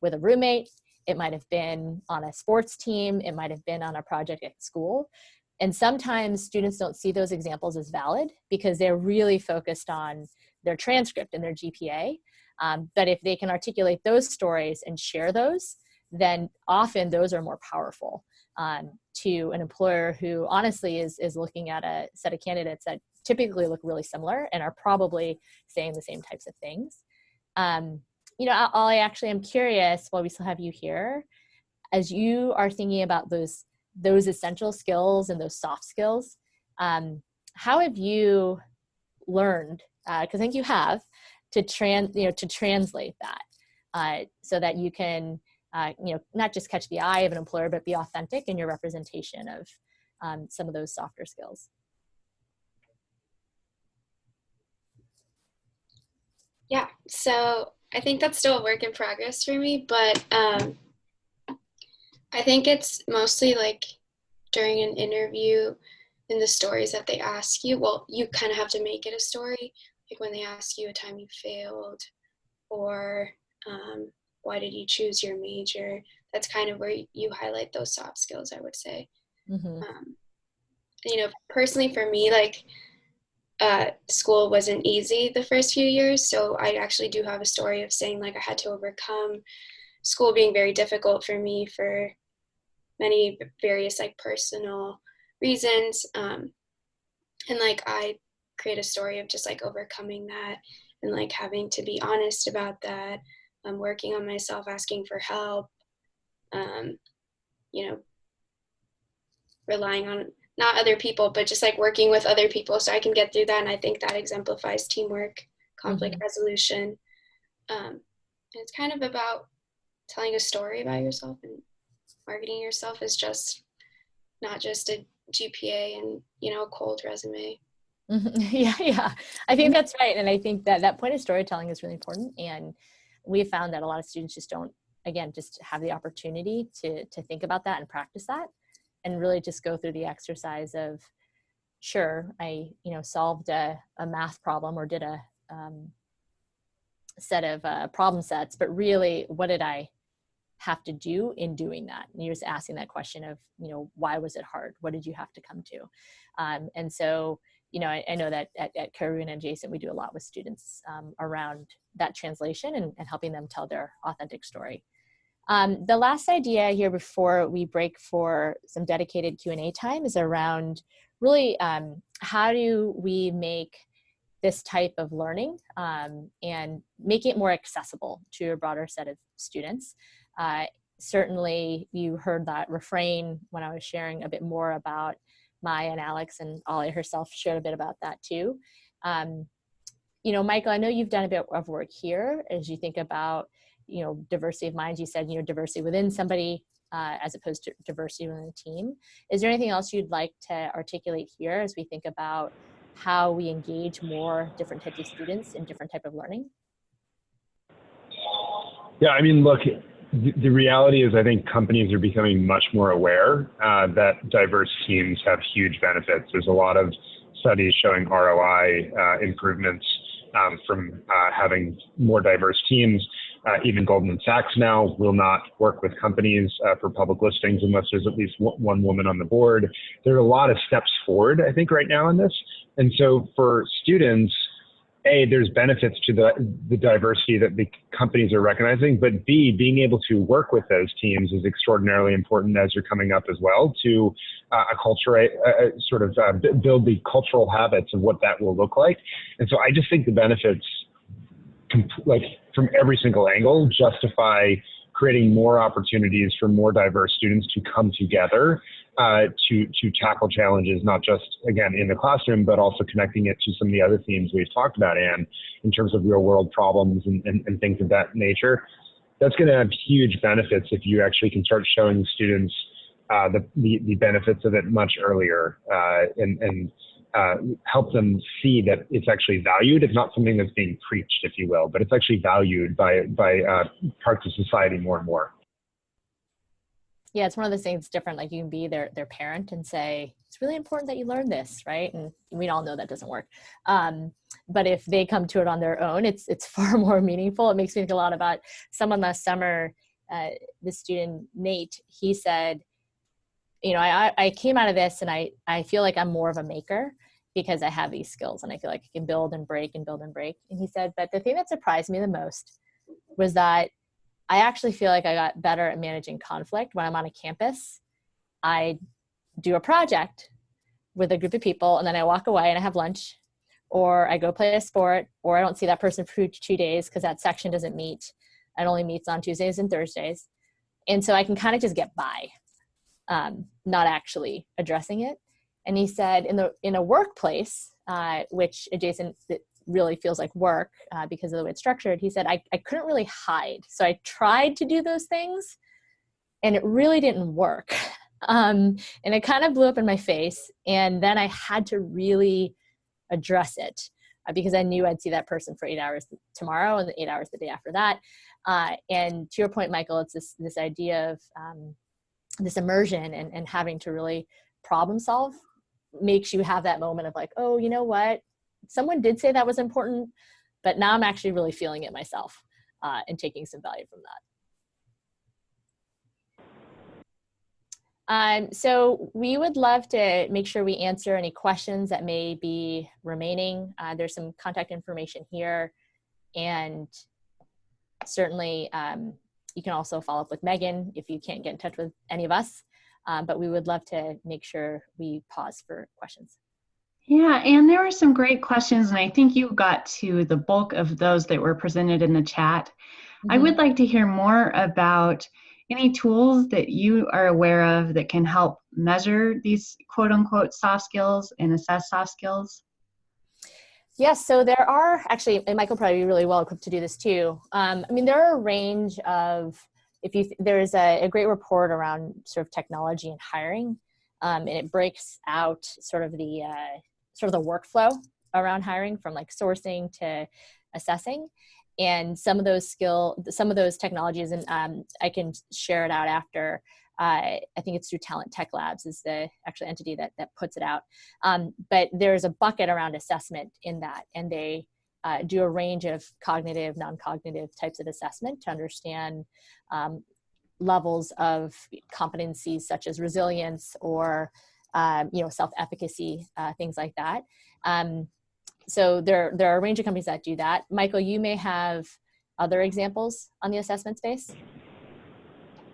with a roommate it might have been on a sports team. It might have been on a project at school. And sometimes students don't see those examples as valid because they're really focused on their transcript and their GPA. Um, but if they can articulate those stories and share those, then often those are more powerful um, to an employer who honestly is, is looking at a set of candidates that typically look really similar and are probably saying the same types of things. Um, you know, I actually am curious while we still have you here, as you are thinking about those those essential skills and those soft skills, um, how have you learned? Because uh, I think you have to trans, you know, to translate that uh, so that you can uh, you know, not just catch the eye of an employer, but be authentic in your representation of um, some of those softer skills. Yeah, so I think that's still a work in progress for me, but um, I think it's mostly like during an interview in the stories that they ask you. Well, you kind of have to make it a story, like when they ask you a time you failed or um, why did you choose your major. That's kind of where you highlight those soft skills, I would say. Mm-hmm. Um, you know, personally for me, like uh, school wasn't easy the first few years. So I actually do have a story of saying like I had to overcome school being very difficult for me for many various like personal reasons. Um, and like I create a story of just like overcoming that and like having to be honest about that. I'm working on myself, asking for help. Um, you know, relying on not other people, but just like working with other people so I can get through that. And I think that exemplifies teamwork, conflict mm-hmm. resolution. Um, and it's kind of about telling a story about yourself and marketing yourself is just not just a GPA and, you know, a cold resume. Mm-hmm. Yeah, yeah. I think that's right. And I think that that point of storytelling is really important. And we found that a lot of students just don't, again, just have the opportunity to, to think about that and practice that and really just go through the exercise of sure i you know solved a, a math problem or did a um, set of uh, problem sets but really what did i have to do in doing that? And you're just asking that question of you know why was it hard? What did you have to come to? Um, and so you know I, I know that at, at Adjacent, we do a lot with students um, around that translation and, and helping them tell their authentic story um, the last idea here before we break for some dedicated Q&A time is around really um, how do we make this type of learning um, and make it more accessible to a broader set of students. Uh, certainly you heard that refrain when I was sharing a bit more about Maya and Alex and Ollie herself shared a bit about that too. Um, you know, Michael, I know you've done a bit of work here as you think about you know diversity of minds you said you know diversity within somebody uh, as opposed to diversity within a team. Is there anything else you'd like to articulate here as we think about how we engage more different types of students in different type of learning? Yeah i mean look the, the reality is i think companies are becoming much more aware uh, that diverse teams have huge benefits. There's a lot of studies showing roi uh, improvements um, from uh, having more diverse teams even Goldman Sachs now will not work with companies uh, for public listings unless there's at least one woman on the board. There are a lot of steps forward, I think, right now in this. And so for students, a, there's benefits to the, the diversity that the companies are recognizing, but B, being able to work with those teams is extraordinarily important as you're coming up as well to uh, acculturate, uh, sort of uh, build the cultural habits of what that will look like. And so I just think the benefits like from every single angle justify creating more opportunities for more diverse students to come together uh, to to tackle challenges, not just again in the classroom, but also connecting it to some of the other themes we've talked about, and in terms of real world problems and, and, and things of that nature. That's going to have huge benefits if you actually can start showing students uh, the, the, the benefits of it much earlier uh, and and uh, help them see that it's actually valued. It's not something that's being preached, if you will, but it's actually valued by by uh, parts of society more and more. Yeah, it's one of those things different. Like you can be their their parent and say it's really important that you learn this, right? And we all know that doesn't work. Um, but if they come to it on their own, it's it's far more meaningful. It makes me think a lot about someone last summer. Uh, the student Nate, he said you know, I, I came out of this and I, I feel like I'm more of a maker because I have these skills and I feel like I can build and break and build and break. And he said, but the thing that surprised me the most was that I actually feel like I got better at managing conflict when I'm on a campus. I do a project with a group of people and then I walk away and I have lunch or I go play a sport or I don't see that person for two days because that section doesn't meet. It only meets on Tuesdays and Thursdays. And so I can kind of just get by um, not actually addressing it. And he said in the in a workplace, uh, which Adjacent really feels like work uh, because of the way it's structured, he said, I, I couldn't really hide. So I tried to do those things and it really didn't work. Um, and it kind of blew up in my face. And then I had to really address it uh, because I knew I'd see that person for eight hours tomorrow and eight hours the day after that. Uh, and to your point, Michael, it's this, this idea of um, this immersion and, and having to really problem solve makes you have that moment of like, oh, you know what? Someone did say that was important, but now I'm actually really feeling it myself uh, and taking some value from that. Um, so we would love to make sure we answer any questions that may be remaining. Uh, there's some contact information here and certainly um, you can also follow up with Megan if you can't get in touch with any of us um, but we would love to make sure we pause for questions. Yeah, and there were some great questions, and I think you got to the bulk of those that were presented in the chat. Mm -hmm. I Mm-hmm. would like to hear more about any tools that you are aware of that can help measure these quote unquote soft skills and assess soft skills. Yes, so there are actually, and Michael probably be really well equipped to do this too. Um, I mean, there are a range of if you there's a, a, great report around sort of technology and hiring um, and it breaks out sort of the uh, sort of the workflow around hiring from like sourcing to assessing. And some of those skill some of those technologies and um, i can share it out after uh, i think it's through talent tech labs is the actual entity that, that puts it out. Um, but there's a bucket around assessment in that and they uh, do a range of cognitive, non-cognitive types of assessment to understand um, levels of competencies such as resilience or um, you know self-efficacy, uh, things like that. Um, so there, there are a range of companies that do that. Michael, you may have other examples on the assessment space.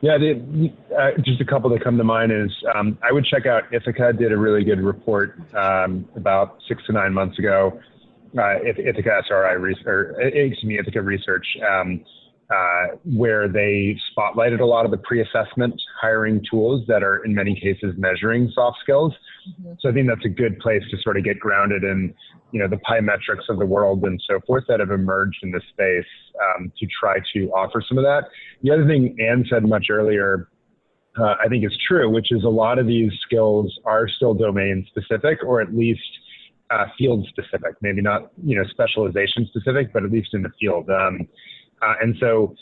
Yeah, the, uh, just a couple that come to mind is um, I would check out Ithaka did a really good report um, about six to nine months ago uh, Ithaka SRI research, or excuse me, Ithaka research, um, uh, where they spotlighted a lot of the pre-assessment hiring tools that are in many cases measuring soft skills. Mm-hmm. So I think that's a good place to sort of get grounded in, you know, the PyMetrics of the world and so forth that have emerged in this space um, to try to offer some of that. The other thing Anne said much earlier uh, I think is true, which is a lot of these skills are still domain specific, or at least uh, field specific, maybe not you know specialization specific, but at least in the field. Um, uh, and so,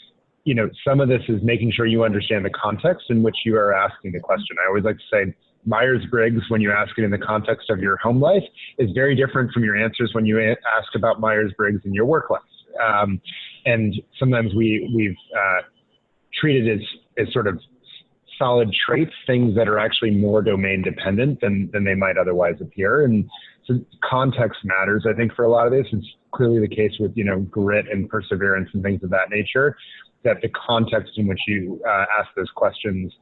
you know, some of this is making sure you understand the context in which you are asking the question. I always like to say Myers-Briggs, when you ask it in the context of your home life, is very different from your answers when you ask about Myers-Briggs in your work life. Um, and sometimes we we've uh, treated as as sort of solid traits, things that are actually more domain dependent than than they might otherwise appear. And so context matters, I think, for a lot of this. It's clearly the case with, you know, grit and perseverance and things of that nature, that the context in which you uh, ask those questions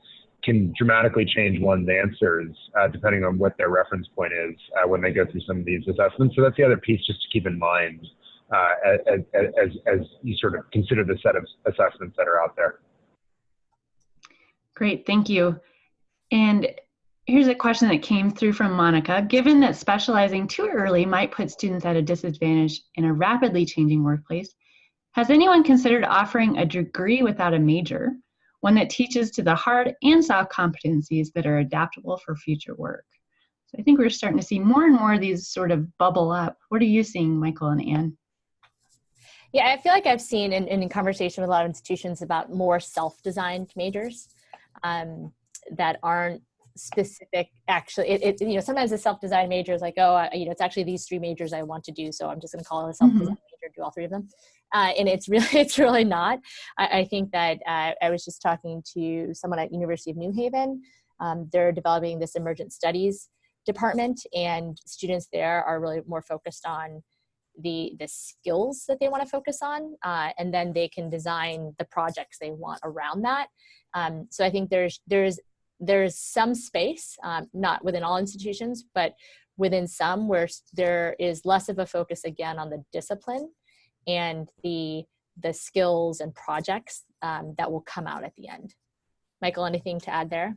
can dramatically change one's answers uh, depending on what their reference point is uh, when they go through some of these assessments. So that's the other piece just to keep in mind uh, as, as, as you sort of consider the set of assessments that are out there. Great, thank you. And Here's a question that came through from Monica. Given that specializing too early might put students at a disadvantage in a rapidly changing workplace, has anyone considered offering a degree without a major, one that teaches to the hard and soft competencies that are adaptable for future work? So I think we're starting to see more and more of these sort of bubble up. What are you seeing, Michael and Anne? Yeah, I feel like I've seen in, in conversation with a lot of institutions about more self-designed majors um, that aren't specific actually it, it, you know sometimes a self-design major is like oh I, you know it's actually these three majors i want to do so i'm just going to call it a self-design mm-hmm. major do all three of them. Uh, and it's really it's really not. I, I think that uh, i was just talking to someone at university of new haven. Um, they're developing this emergent studies department and students there are really more focused on the the skills that they want to focus on uh, and then they can design the projects they want around that. Um, so i think there's there's there's some space, um, not within all institutions, but within some where there is less of a focus again on the discipline and the the skills and projects um, that will come out at the end. Michael, anything to add there?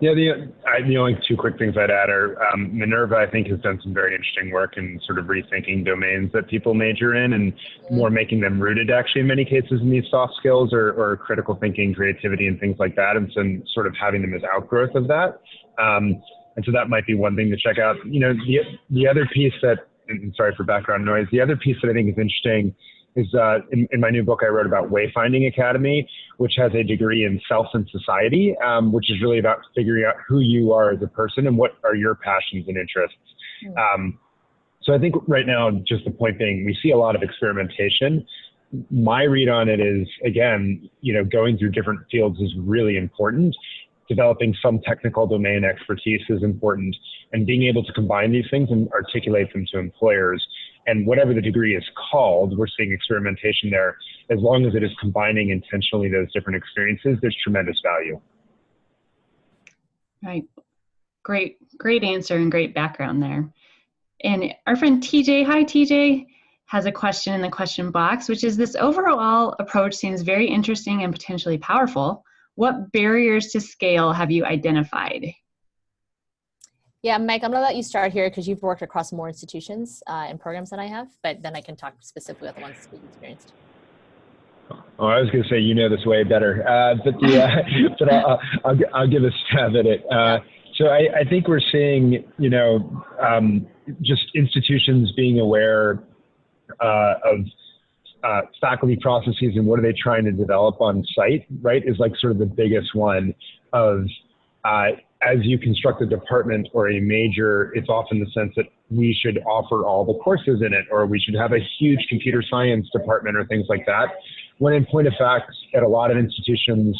Yeah, the, I, the only two quick things I'd add are um, Minerva, I think, has done some very interesting work in sort of rethinking domains that people major in and mm-hmm. more making them rooted, actually, in many cases, in these soft skills or, or critical thinking, creativity, and things like that, and some sort of having them as outgrowth of that. Um, and so that might be one thing to check out. You know, the, the other piece that, and sorry for background noise, the other piece that I think is interesting is uh, in, in, my new book I wrote about Wayfinding Academy, which has a degree in self and society, um, which is really about figuring out who you are as a person and what are your passions and interests. Hmm. Um, so I think right now, just the point being, we see a lot of experimentation. My read on it is, again, you know, going through different fields is really important. Developing some technical domain expertise is important, and being able to combine these things and articulate them to employers and whatever the degree is called, we're seeing experimentation there. As long as it is combining intentionally those different experiences, there's tremendous value. Right. Great, great answer and great background there. And our friend TJ, hi TJ, has a question in the question box, which is this overall approach seems very interesting and potentially powerful. What barriers to scale have you identified? Yeah, Mike, I'm gonna let you start here because you've worked across more institutions uh, and programs than I have, but then I can talk specifically about the ones that you've experienced. Oh, I was going to say you know this way better, uh, but the, uh, but I'll, I'll, I'll, give a stab at it. Uh, so I, I, think we're seeing, you know, um, just institutions being aware uh, of uh, faculty processes and what are they trying to develop on site, right? Is like sort of the biggest one of as you construct a department or a major, it's often the sense that we should offer all the courses in it, or we should have a huge computer science department or things like that. When in point of fact, at a lot of institutions,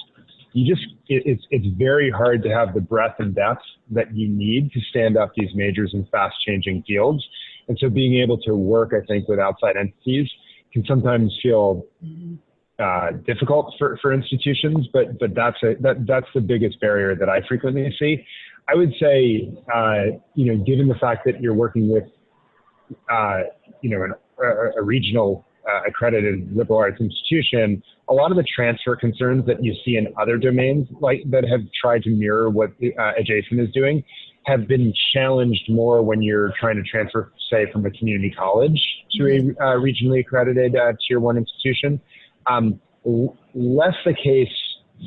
you just it, it's it's very hard to have the breadth and depth that you need to stand up these majors in fast changing fields. And so being able to work, I think, with outside entities can sometimes feel mm-hmm uh, difficult for, for institutions, but but that's a, that that's the biggest barrier that I frequently see. I would say, uh, you know, given the fact that you're working with, uh, you know, an, a, a, regional uh, accredited liberal arts institution, a lot of the transfer concerns that you see in other domains, like that have tried to mirror what uh, Adjacent is doing, have been challenged more when you're trying to transfer, say, from a community college to a uh, regionally accredited tier one institution. Um, less the case,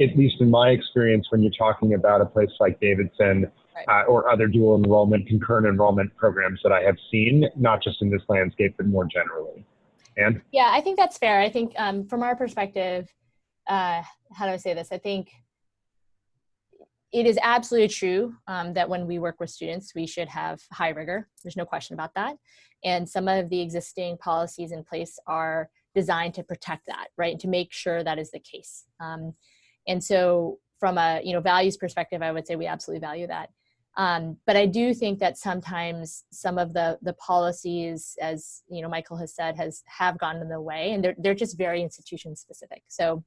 at least in my experience, when you're talking about a place like Davidson right. uh, or other dual enrollment, concurrent enrollment programs that I have seen, not just in this landscape, but more generally. And yeah, I think that's fair. I think um, from our perspective, uh, how do I say this? I think it is absolutely true um, that when we work with students, we should have high rigor. There's no question about that. And some of the existing policies in place are designed to protect that, right? To make sure that is the case. Um, and so from a you know values perspective, I would say we absolutely value that. Um, but I do think that sometimes some of the the policies, as you know, Michael has said, has have gone in the way, and they're they're just very institution specific. So,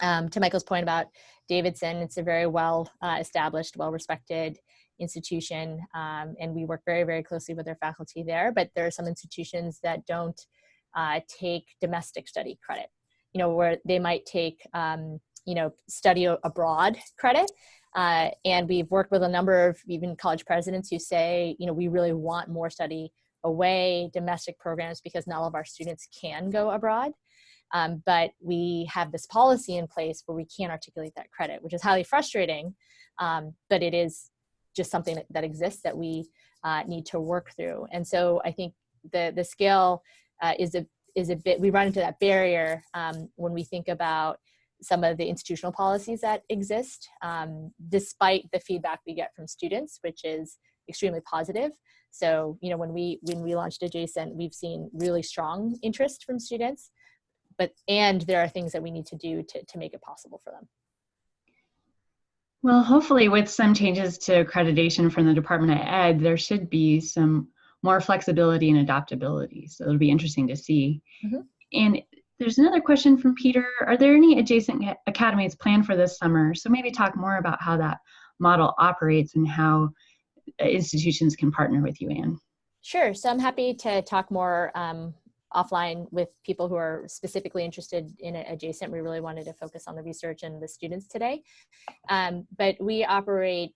um, to Michael's point about Davidson, it's a very well uh, established, well respected institution, um, and we work very very closely with their faculty there. But there are some institutions that don't uh, take domestic study credit, you know, where they might take, um, you know, study abroad credit. Uh, and we've worked with a number of even college presidents who say, you know, we really want more study away domestic programs because not all of our students can go abroad. Um, but we have this policy in place where we can't articulate that credit, which is highly frustrating. Um, but it is just something that, that exists that we uh, need to work through. And so I think the the scale uh, is a is a bit we run into that barrier um, when we think about some of the institutional policies that exist, um, despite the feedback we get from students, which is extremely positive. So, you know, when we when we launched Adjacent, we've seen really strong interest from students, but and there are things that we need to do to to make it possible for them. Well, hopefully, with some changes to accreditation from the Department of Ed, there should be some more flexibility and adaptability. So it'll be interesting to see. Mm-hmm. And there's another question from Peter. Are there any adjacent academies planned for this summer? So maybe talk more about how that model operates and how uh, institutions can partner with you, Anne. Sure. So I'm happy to talk more um, offline with people who are specifically interested in Adjacent. We really wanted to focus on the research and the students today. Um, but we operate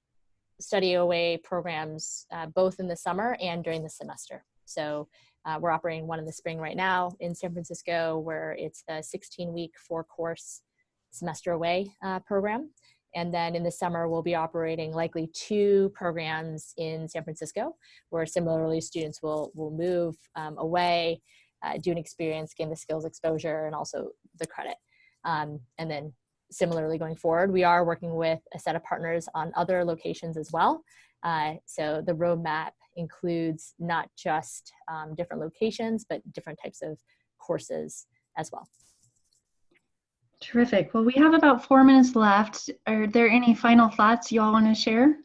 study away programs uh, both in the summer and during the semester. So uh, we're operating one in the spring right now in San Francisco where it's a 16 week four course semester away uh, program. And then in the summer, we'll be operating likely two programs in San Francisco, where similarly students will, will move um, away, uh, do an experience, gain the skills exposure, and also the credit. Um, and then similarly going forward, we are working with a set of partners on other locations as well. Uh, so the roadmap includes not just um, different locations, but different types of courses as well. Terrific. Well, we have about four minutes left. Are there any final thoughts you all want to share?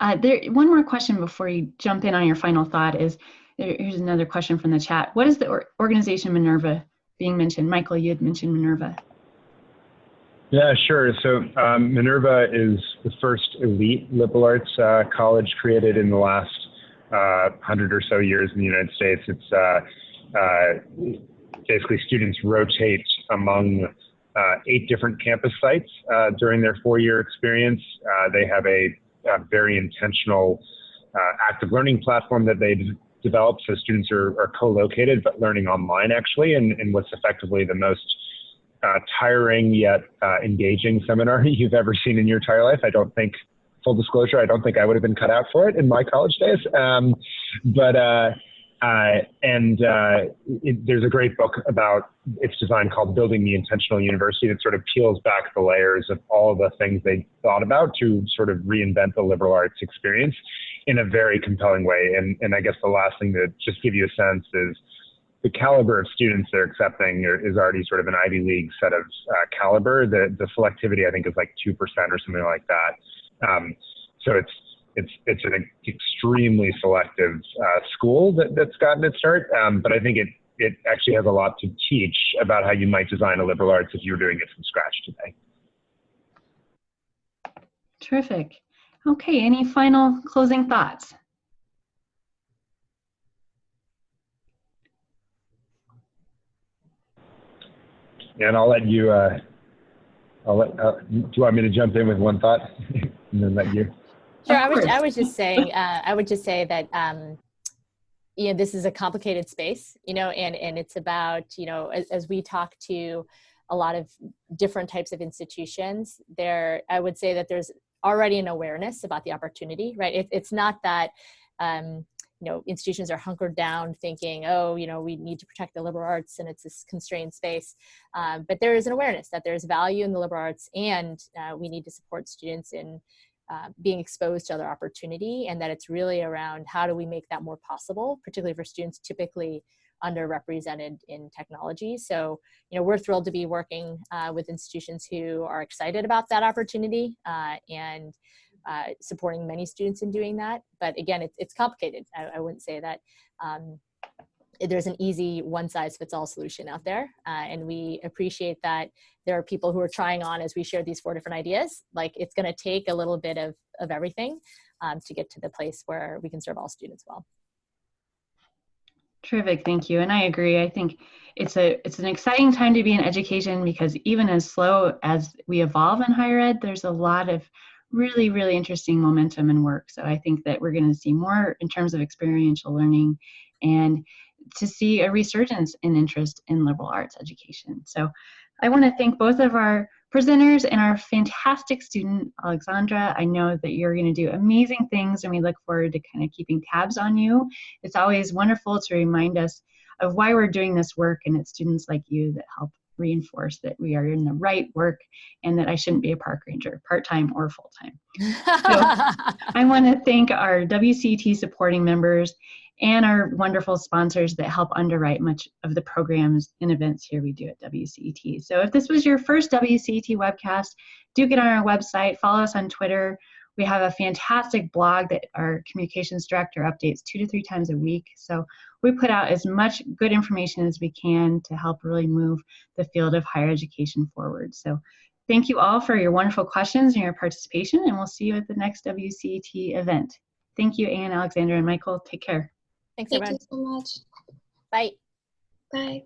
Uh, there, one more question before you jump in on your final thought is, here's another question from the chat. What is the or organization Minerva being mentioned? Michael, you had mentioned Minerva. Yeah, sure. So um, Minerva is the first elite liberal arts uh, college created in the last uh, hundred or so years in the United States. It's uh, uh basically students rotate among uh, eight different campus sites uh, during their four-year experience. they have a, a, very intentional active learning platform that they developed, so students are, are co-located but learning online actually, and, what's effectively the most uh, tiring yet uh, engaging seminar you've ever seen in your entire life. I don't think, full disclosure, I don't think I would have been cut out for it in my college days. Um, but uh, uh and uh, it, there's a great book about its design called Building the Intentional University that sort of peels back the layers of all of the things they thought about to sort of reinvent the liberal arts experience in a very compelling way. And, and I guess the last thing to just give you a sense is the caliber of students they're accepting is already sort of an Ivy League set of uh, caliber. The the selectivity I think is like two percent or something like that. Um, so it's it's it's an extremely selective uh, school that, that's gotten its start. Um, but I think it it actually has a lot to teach about how you might design a liberal arts if you were doing it from scratch today. Terrific. Okay, any final closing thoughts? and I'll let you. Uh, I'll let. Uh, do you want me to jump in with one thought, and then let you? Sure. I was. I was just saying. Uh, I would just say that. Um, you know, this is a complicated space. You know, and and it's about you know as, as we talk to a lot of different types of institutions. There, I would say that there's already an awareness about the opportunity. Right. It, it's not that. Um, you know institutions are hunkered down thinking oh you know we need to protect the liberal arts and it's this constrained space um, but there is an awareness that there's value in the liberal arts and uh, we need to support students in uh, being exposed to other opportunity and that it's really around how do we make that more possible particularly for students typically underrepresented in technology so you know we're thrilled to be working uh, with institutions who are excited about that opportunity uh, and uh, supporting many students in doing that. But again, it's, it's complicated. I, I wouldn't say that um, there's an easy one size fits all solution out there. Uh, and we appreciate that there are people who are trying on as we share these four different ideas. Like it's gonna take a little bit of, of everything um, to get to the place where we can serve all students well. Terrific, thank you. And I agree. I think it's a it's an exciting time to be in education because even as slow as we evolve in higher ed, there's a lot of really, really interesting momentum and work. So I think that we're going to see more in terms of experiential learning and to see a resurgence in interest in liberal arts education. So I want to thank both of our presenters and our fantastic student, Alexandra. I know that you're going to do amazing things and we look forward to kind of keeping tabs on you. It's always wonderful to remind us of why we're doing this work and it's students like you that help reinforce that we are in the right work and that I shouldn't be a park ranger, part-time or full-time. so I want to thank our WCET supporting members and our wonderful sponsors that help underwrite much of the programs and events here we do at WCET. So if this was your first WCET webcast, do get on our website, follow us on Twitter. We have a fantastic blog that our communications director updates two to three times a week. So we put out as much good information as we can to help really move the field of higher education forward. So thank you all for your wonderful questions and your participation, and we'll see you at the next WCET event. Thank you, Anne, Alexandra, and Michael. Take care. Thanks, Thank everyone. you so much. Bye. Bye.